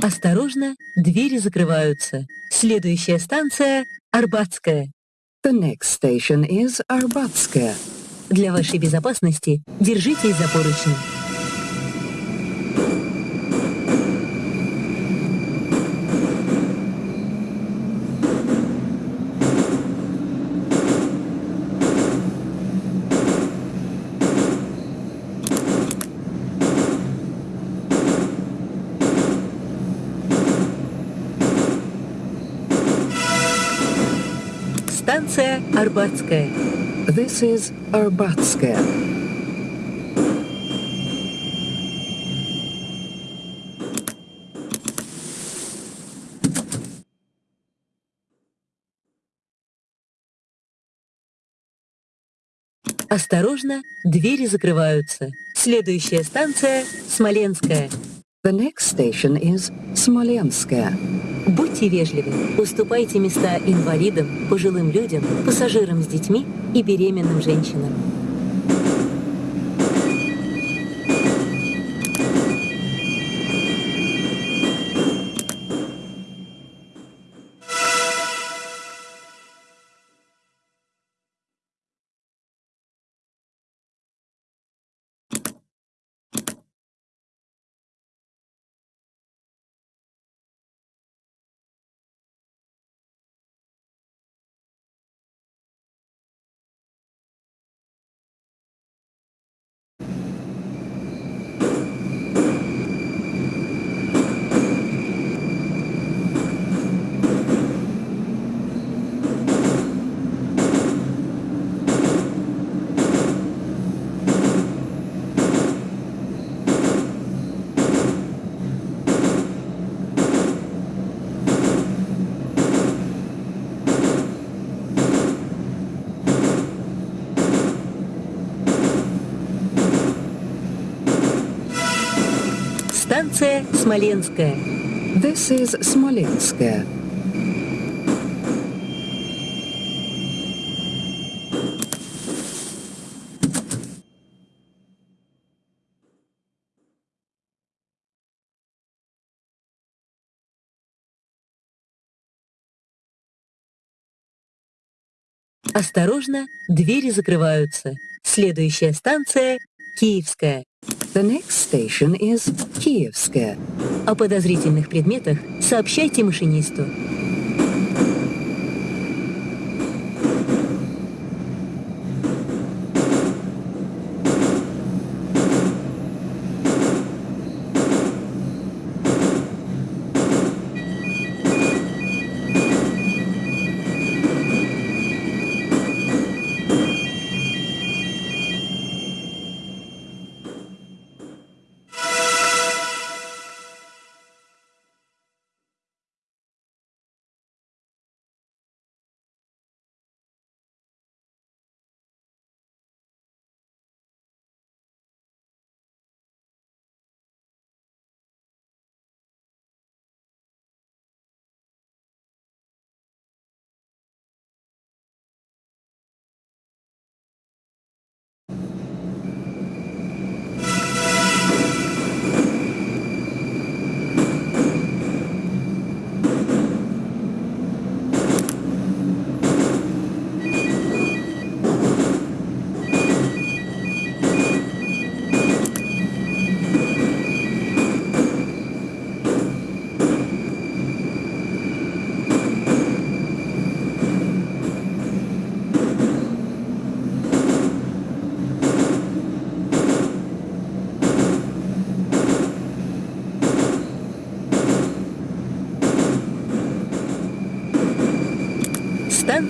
Осторожно, двери закрываются. Следующая станция — Арбатская. The next station is Arbatskaya. Для вашей безопасности держитесь за поручни. Арбатская. This is Arbatskaya. Осторожно, двери закрываются. Следующая станция — Смоленская. The next station is Smolenskaya. Будьте вежливы, уступайте места инвалидам, пожилым людям, пассажирам с детьми и беременным женщинам. Станция Смоленская. This is Smolenskaya. Осторожно, двери закрываются. Следующая станция — Киевская. The next station is Kievskaya. О подозрительных предметах сообщайте машинисту.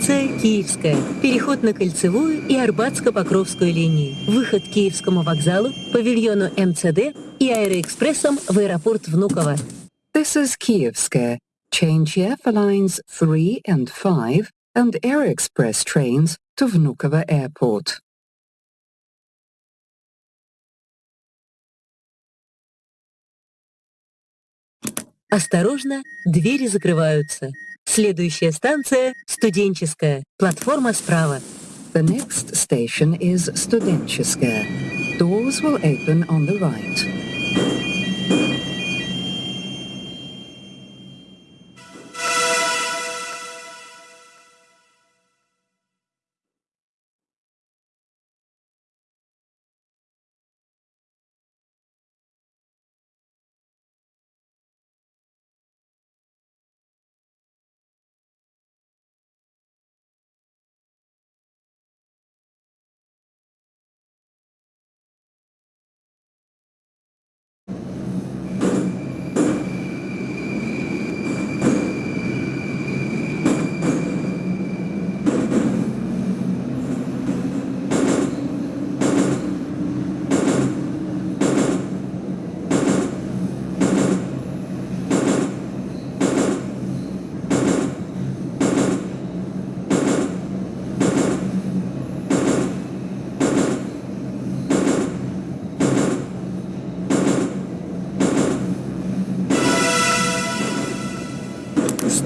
Станция Киевская. Переход на Кольцевую и Арбатско-Покровскую линии. Выход к Киевскому вокзалу, павильону МЦД и аэроэкспрессом в аэропорт Внуково. This is Kievskaya. Change here for lines 3 and 5 and Air Express trains to Vnukovo Airport. Осторожно, двери закрываются. Следующая станция — Студенческая. Платформа справа. The next station is Studentskaya. Doors will open on the right.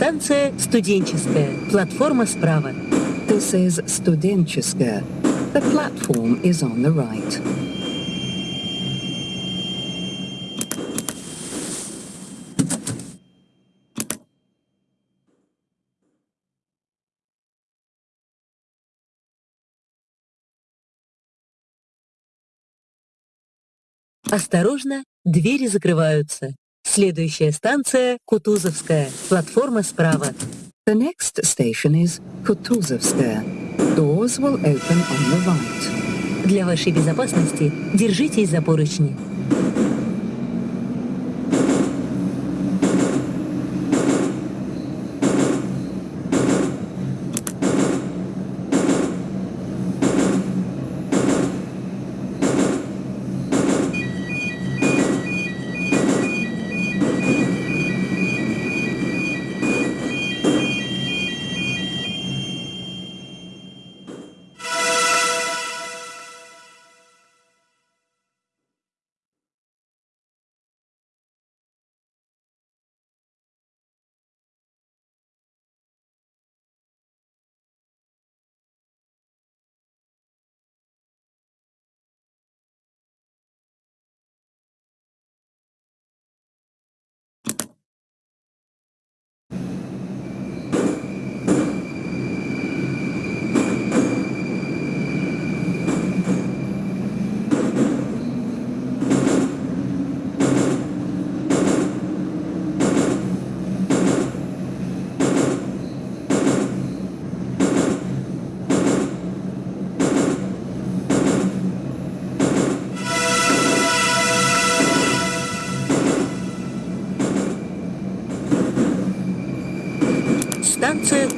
Станция студенческая. Платформа справа. This is Studentska. The platform is on the right. Осторожно, двери закрываются. Следующая станция — Кутузовская. Платформа справа. The next station is Kutuzovskaya. Doors will open on the right. Для вашей безопасности держитесь за поручни.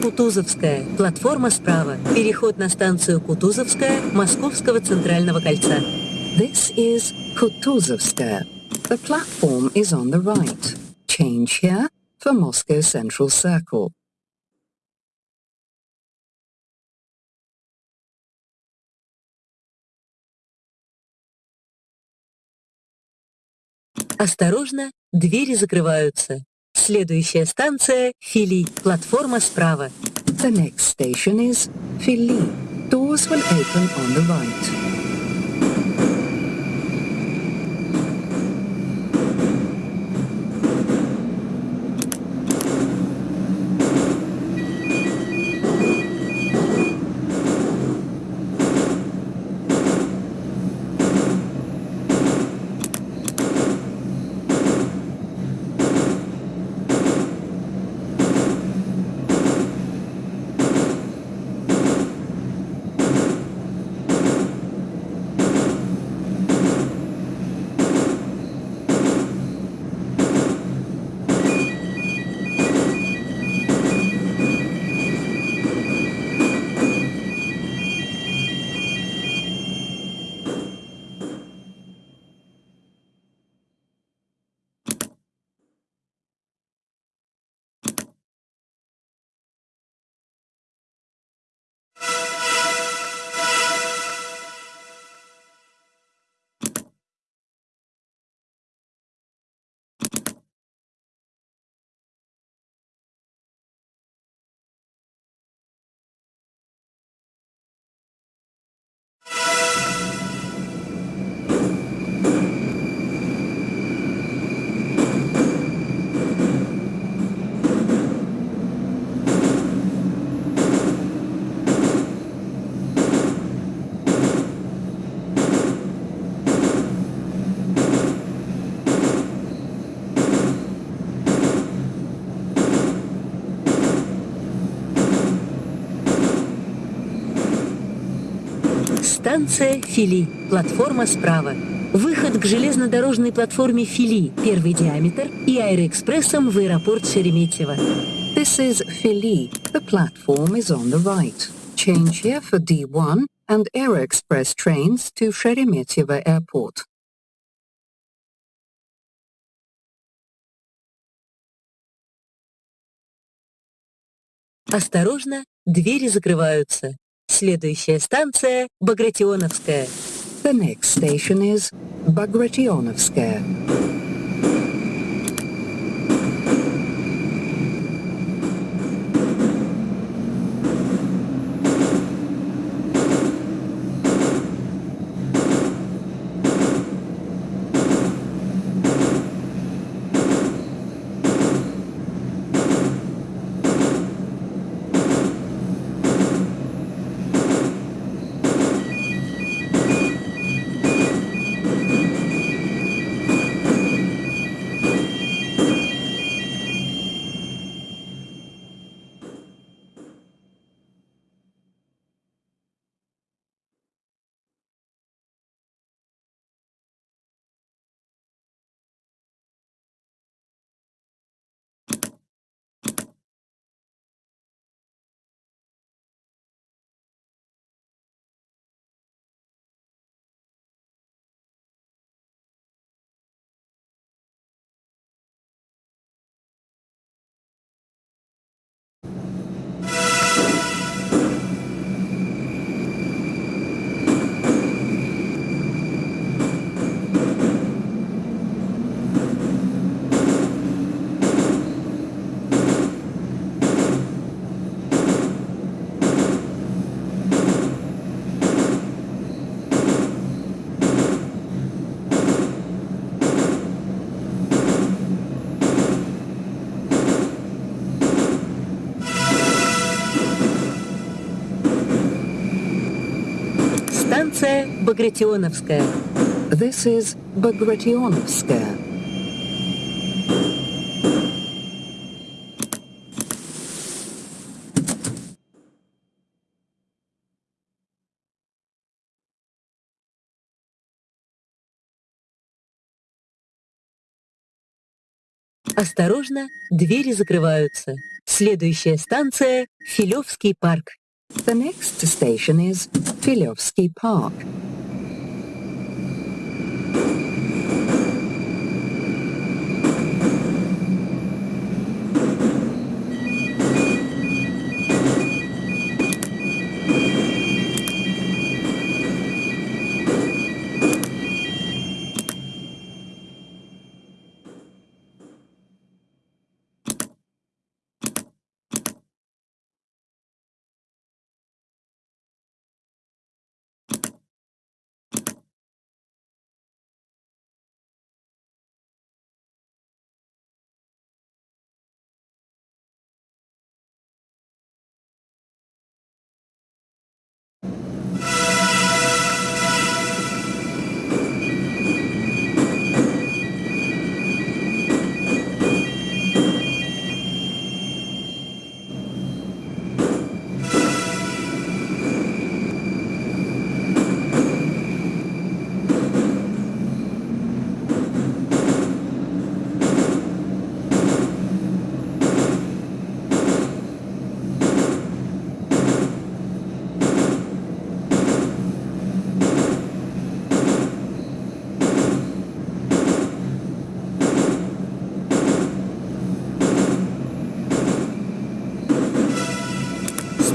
Кутузовская. Платформа справа. Переход на станцию Кутузовская Московского центрального кольца. This is Kutuzovskaya. The platform is on the right. Change here for Moscow Central Circle. Осторожно, двери закрываются. Следующая станция — Фили. Платформа справа. The next station is Philly. Doors will open on the right. Станция Фили. Платформа справа. Выход к железнодорожной платформе Фили, первый диаметр, и аэроэкспрессом в аэропорт Шереметьево. This is Philly. The platform is on the right. Change here for D1 and Air Express trains to Sheremetyevo Airport. Осторожно, двери закрываются. Следующая станция — Багратионовская. The next station is Bagrationovskaya. Багратионовская. This is Bagrationovskaya. Осторожно, двери закрываются. Следующая станция — Филевский парк. The next station is Filovsky you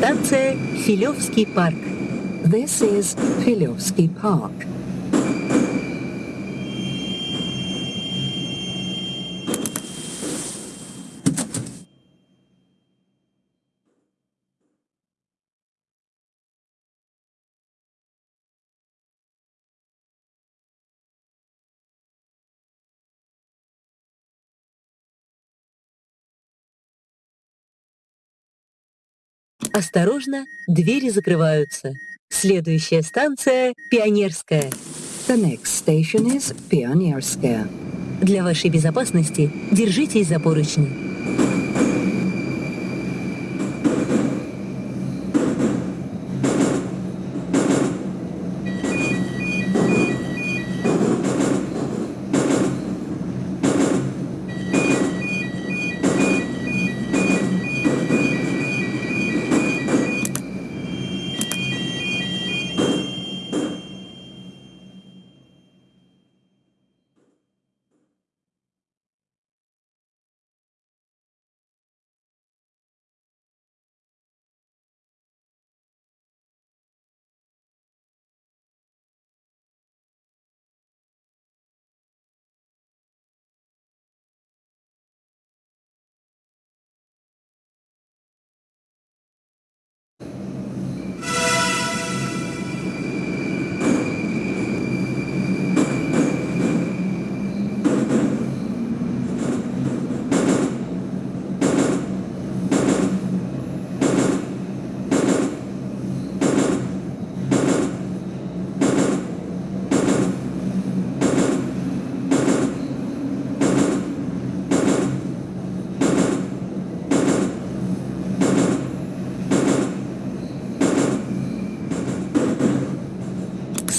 Станция Филевский парк. This is Filovsky Park. Осторожно, двери закрываются. Следующая станция — Пионерская. The next station is Pionierskaya. Для вашей безопасности держитесь за поручни.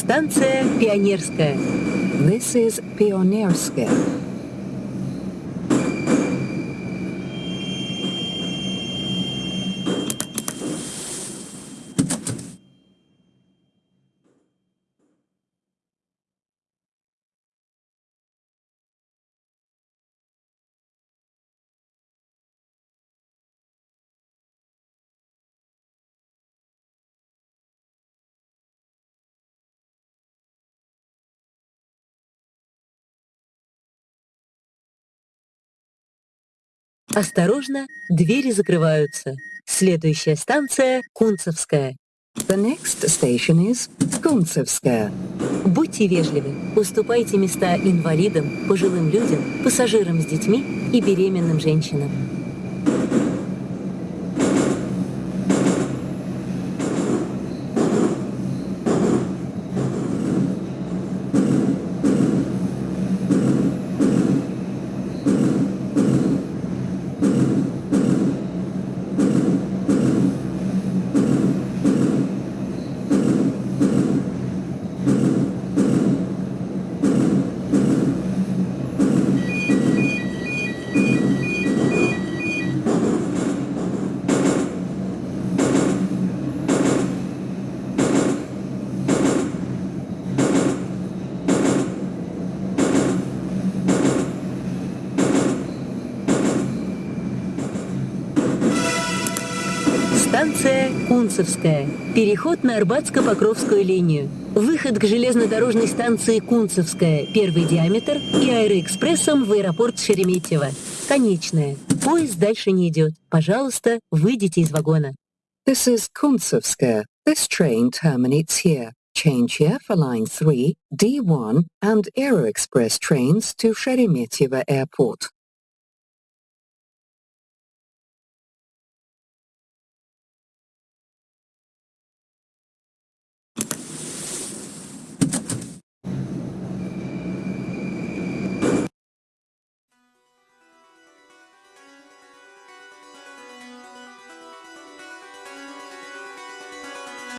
Станция Пионерская. This is Pionierskaya. Осторожно, двери закрываются. Следующая станция — Кунцевская. The next station is Kuntsevskaya. Будьте вежливы, уступайте места инвалидам, пожилым людям, пассажирам с детьми и беременным женщинам. Станция Кунцевская. Переход на Арбатско-Покровскую линию. Выход к железнодорожной станции Кунцевская, первый диаметр, и аэроэкспрессом в аэропорт Шереметьево. Конечная. Поезд дальше не идет. Пожалуйста, выйдите из вагона. This is Kuntsevskaya. This train terminates here. Change here for line 3, D1 and Aero Express trains to Sheremetyevo Airport.